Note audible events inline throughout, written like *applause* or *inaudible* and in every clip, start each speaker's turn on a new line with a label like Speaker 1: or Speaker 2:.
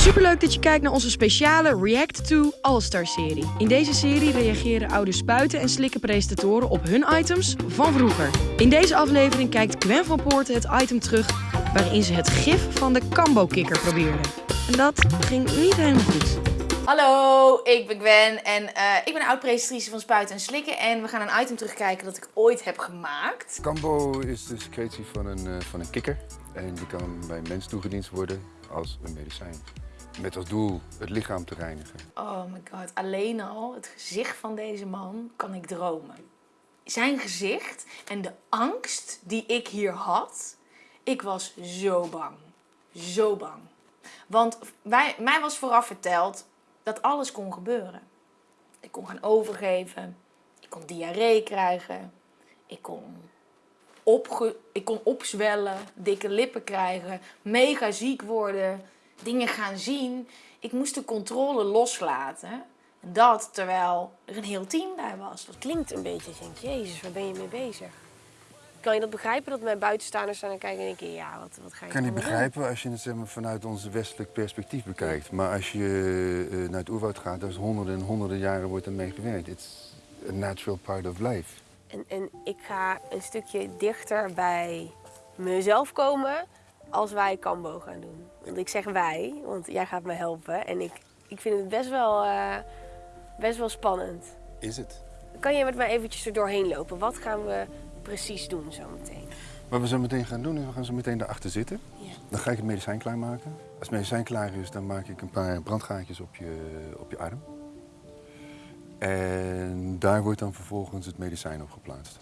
Speaker 1: Superleuk dat je kijkt naar onze speciale React to All-Star serie. In deze serie reageren oude spuiten en slikken presentatoren op hun items van vroeger. In deze aflevering kijkt Gwen van Poorten het item terug waarin ze het gif van de Cambo-kikker probeerde. En dat ging niet helemaal goed.
Speaker 2: Hallo, ik ben Gwen en eh, ik ben oud-presentatrice van Spuiten en Slikken. En we gaan een item terugkijken dat ik ooit heb gemaakt.
Speaker 3: Cambo is de secretie van een, eh, van een kikker. En die kan bij mens toegediend worden als een medicijn. Met als doel het lichaam te reinigen.
Speaker 2: Oh my god, alleen al het gezicht van deze man kan ik dromen. Zijn gezicht en de angst die ik hier had, ik was zo bang. Zo bang. Want wij, mij was vooraf verteld dat alles kon gebeuren. Ik kon gaan overgeven, ik kon diarree krijgen, ik kon, opge ik kon opzwellen, dikke lippen krijgen, mega ziek worden, dingen gaan zien. Ik moest de controle loslaten. En dat terwijl er een heel team bij was. Dat
Speaker 4: klinkt een beetje, ik denk, jezus, waar ben je mee bezig? Kan je dat begrijpen, dat mijn buitenstaanders staan en kijken en denken, ja, wat, wat ga je
Speaker 3: Ik kan niet begrijpen als je het zeg maar, vanuit ons westelijk perspectief bekijkt. Maar als je eh, naar het oerwoud gaat, daar is honderden en honderden jaren wordt er mee gewerkt. It's a natural part of life.
Speaker 4: doen? En, en ik ga een stukje dichter bij mezelf komen als wij Cambo gaan doen. Want ik zeg wij, want jij gaat me helpen. En ik, ik vind het best wel, eh, best wel spannend.
Speaker 3: Is het?
Speaker 4: Kan je met mij eventjes er doorheen lopen? Wat gaan we precies doen zometeen?
Speaker 3: Wat we zo meteen gaan doen, is we gaan zo meteen daarachter zitten.
Speaker 4: Ja.
Speaker 3: Dan ga ik het medicijn klaarmaken. Als het medicijn klaar is, dan maak ik een paar brandgaatjes op je, op je arm. En daar wordt dan vervolgens het medicijn op geplaatst.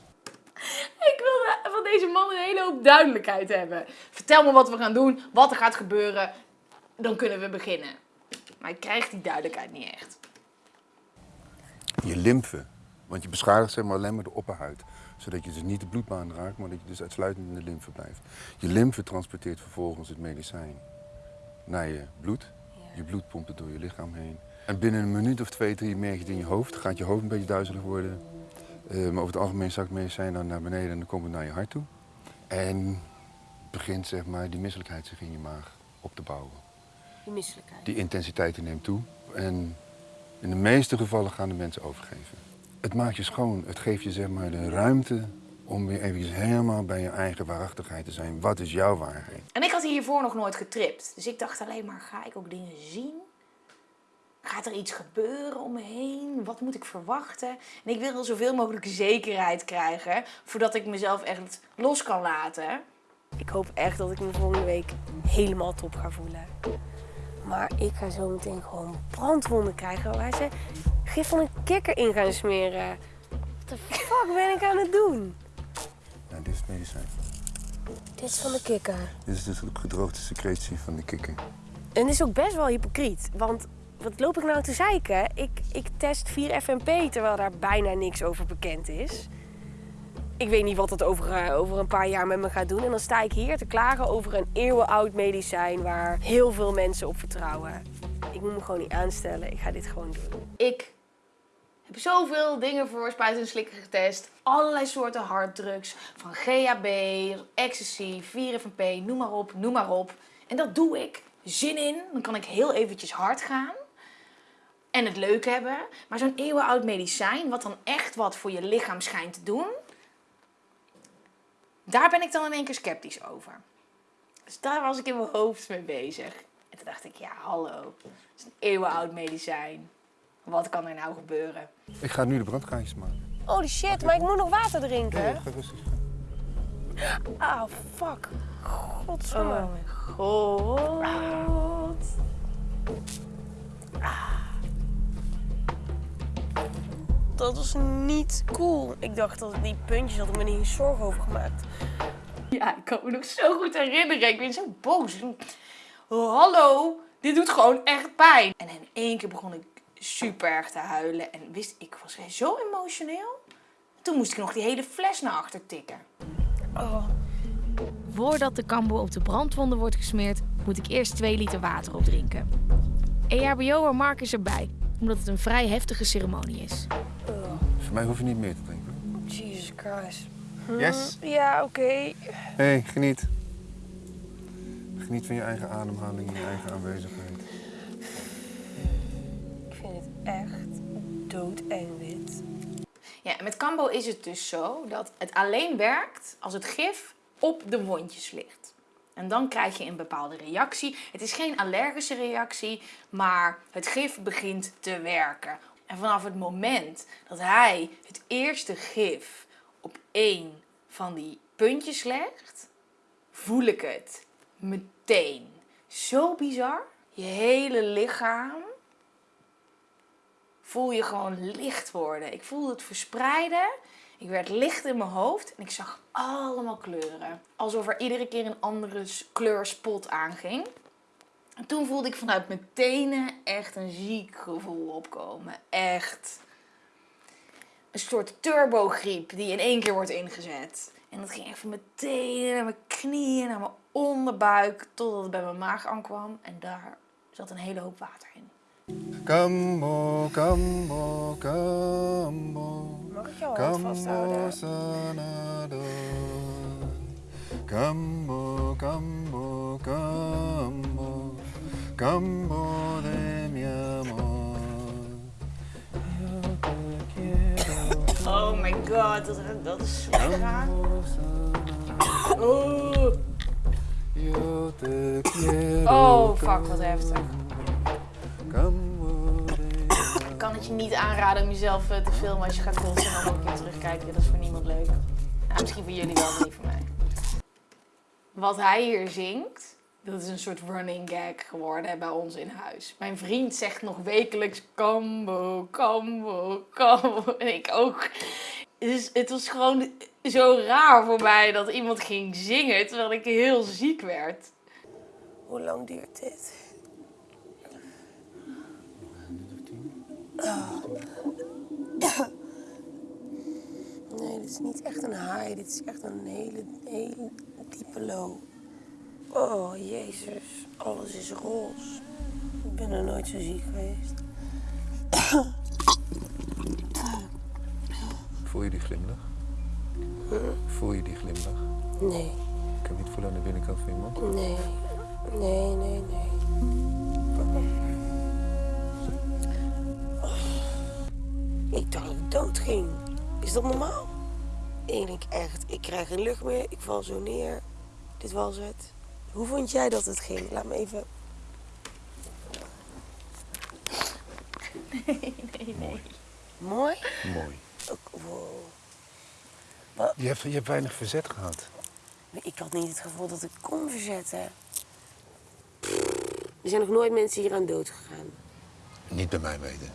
Speaker 2: Deze man een hele hoop duidelijkheid hebben. Vertel me wat we gaan doen, wat er gaat gebeuren. Dan kunnen we beginnen. Maar ik krijg die duidelijkheid niet echt.
Speaker 3: Je lymfe. Want je beschadigt zeg maar alleen maar de opperhuid. Zodat je dus niet de bloedbaan raakt, maar dat je dus uitsluitend in de lymfe blijft. Je lymfe transporteert vervolgens het medicijn naar je bloed. Je bloed pompt het door je lichaam heen. En binnen een minuut of twee, drie merk je het in je hoofd. Gaat je hoofd een beetje duizelig worden. Eh, maar over het algemeen zakt het medicijn dan naar beneden en dan komt het naar je hart toe. En begint zeg maar die misselijkheid zich in je maag op te bouwen.
Speaker 4: Die misselijkheid.
Speaker 3: Die intensiteit die neemt toe. En in de meeste gevallen gaan de mensen overgeven. Het maakt je schoon. Het geeft je zeg maar de ruimte om weer eventjes helemaal bij je eigen waarachtigheid te zijn. Wat is jouw waarheid?
Speaker 2: En ik had hiervoor nog nooit getript. Dus ik dacht alleen maar, ga ik ook dingen zien? Gaat er iets gebeuren om me heen? Wat moet ik verwachten? En ik wil zoveel mogelijk zekerheid krijgen voordat ik mezelf echt los kan laten.
Speaker 4: Ik hoop echt dat ik me volgende week helemaal top ga voelen. Maar ik ga zo meteen gewoon brandwonden krijgen waar ze gif van een kikker in gaan smeren. Wat de fuck ben ik aan het doen?
Speaker 3: Nou, dit is het medicijn.
Speaker 4: Dit is van de kikker.
Speaker 3: Dit is dus de gedroogde secretie van de kikker.
Speaker 4: En het is ook best wel hypocriet. Want wat loop ik nou te zeiken? Ik, ik test 4 FMP terwijl daar bijna niks over bekend is. Ik weet niet wat het over, eh, over een paar jaar met me gaat doen. En dan sta ik hier te klagen over een eeuwenoud medicijn waar heel veel mensen op vertrouwen. Ik moet me gewoon niet aanstellen. Ik ga dit gewoon doen.
Speaker 2: Ik heb zoveel dingen voor spuiten en slikken getest. Allerlei soorten harddrugs. Van GHB, ecstasy, 4FMP, noem maar op, noem maar op. En dat doe ik. Zin in, dan kan ik heel eventjes hard gaan. En het leuk hebben. Maar zo'n eeuwenoud medicijn, wat dan echt wat voor je lichaam schijnt te doen... Daar ben ik dan in één keer sceptisch over. Dus daar was ik in mijn hoofd mee bezig. En toen dacht ik, ja hallo, het is een eeuwenoud medicijn. Wat kan er nou gebeuren?
Speaker 3: Ik ga nu de brandgaatjes maken.
Speaker 4: Holy shit, maar ik moet nog water drinken.
Speaker 3: Ja, ga rustig.
Speaker 4: Ah, fuck.
Speaker 2: Oh
Speaker 4: Godsamme.
Speaker 2: mijn god.
Speaker 4: Dat was niet cool. Ik dacht dat die puntjes had ik me niet eens zorgen over gemaakt.
Speaker 2: Ja, ik kan me nog zo goed herinneren. Ik ben zo boos. Oh, hallo, dit doet gewoon echt pijn. En in één keer begon ik super erg te huilen. En wist ik was weer zo emotioneel. Toen moest ik nog die hele fles naar achter tikken.
Speaker 1: Voordat de kambo op de brandwonden wordt gesmeerd, moet ik eerst 2 liter water opdrinken. EHBO'er Mark is erbij, omdat het een vrij heftige ceremonie is.
Speaker 3: Voor mij hoef je niet meer te drinken.
Speaker 4: Jesus Christ.
Speaker 3: Yes?
Speaker 4: Ja, oké.
Speaker 3: Hé, hey, geniet. Geniet van je eigen ademhaling en je eigen aanwezigheid.
Speaker 4: echt doodeng dit.
Speaker 2: Ja, en met Cambo is het dus zo dat het alleen werkt als het gif op de wondjes ligt. En dan krijg je een bepaalde reactie. Het is geen allergische reactie, maar het gif begint te werken. En vanaf het moment dat hij het eerste gif op één van die puntjes legt, voel ik het meteen. Zo bizar. Je hele lichaam voel je gewoon licht worden. Ik voelde het verspreiden. Ik werd licht in mijn hoofd en ik zag allemaal kleuren. Alsof er iedere keer een andere kleurspot aanging. En toen voelde ik vanuit mijn tenen echt een ziek gevoel opkomen. Echt. Een soort turbogriep die in één keer wordt ingezet. En dat ging echt van mijn tenen naar mijn knieën, naar mijn onderbuik, totdat het bij mijn maag aankwam. En daar zat een hele hoop water in.
Speaker 3: Kambo, kambo, kambo.
Speaker 4: Mag ik hand
Speaker 3: Kambo
Speaker 4: vasthouden?
Speaker 3: Kambo, kambo, kambo. De mi amor. Yo te quiero.
Speaker 2: Oh my god, dat, dat is zo raar. Oh,
Speaker 3: Yo te quiero.
Speaker 2: oh fuck, wat heftig. Ik kan het je niet aanraden om jezelf eh, te filmen als je gaat kotsen en dan ook keer terugkijken. Dat is voor niemand leuk. Nou, misschien voor jullie wel, maar niet voor mij. Wat hij hier zingt, dat is een soort running gag geworden bij ons in huis. Mijn vriend zegt nog wekelijks Cambo, Cambo, Cambo. *laughs* En ik ook. Het was gewoon zo raar voor mij dat iemand ging zingen terwijl ik heel ziek werd.
Speaker 4: Hoe lang duurt dit? Nee, dit is niet echt een high. Dit is echt een hele, hele diepe low. Oh, jezus. Alles is roze. Ik ben er nooit zo ziek geweest.
Speaker 3: Voel je die glimlach? Voel je die glimlach?
Speaker 4: Nee,
Speaker 3: Ik kan niet voelen aan de binnenkant van je mond.
Speaker 4: nee, nee, nee, nee. Ik dacht dat ik dood ging. Is dat normaal? Ik denk echt, ik krijg geen lucht meer, ik val zo neer. Dit was het. Hoe vond jij dat het ging? Laat me even...
Speaker 2: Nee, nee, nee.
Speaker 4: Mooi?
Speaker 3: Mooi.
Speaker 4: Ook- wow.
Speaker 3: Je hebt, je hebt weinig verzet gehad.
Speaker 4: Ik had niet het gevoel dat ik kon verzetten. Er zijn nog nooit mensen hier aan dood gegaan.
Speaker 3: Niet bij mij weten.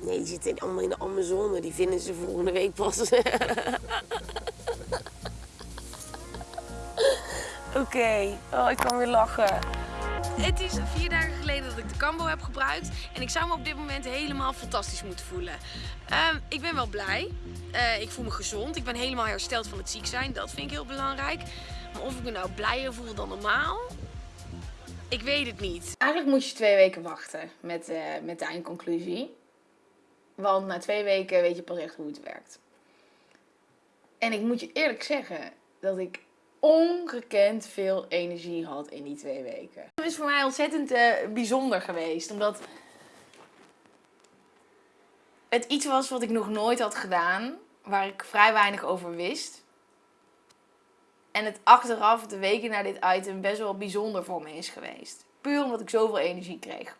Speaker 4: Nee, die zitten allemaal in de Amazone. Die vinden ze volgende week pas. *laughs* Oké, oh, ik kan weer lachen.
Speaker 1: Het is vier dagen geleden dat ik de Cambo heb gebruikt. En ik zou me op dit moment helemaal fantastisch moeten voelen. Ehm, ik ben wel blij. Eh, ik voel me gezond. Ik ben helemaal hersteld van het ziek zijn. Dat vind ik heel belangrijk. Maar of ik me nou blijer voel dan normaal? Ik weet het niet.
Speaker 2: Eigenlijk moet je twee weken wachten met, eh, met de eindconclusie. Want na twee weken weet je pas echt hoe het werkt. En ik moet je eerlijk zeggen dat ik ongekend veel energie had in die twee weken. Het is voor mij ontzettend eh, bijzonder geweest. Omdat het iets was wat ik nog nooit had gedaan. Waar ik vrij weinig over wist. En het achteraf, de weken na dit item, best wel bijzonder voor me is geweest. Puur omdat ik zoveel energie kreeg.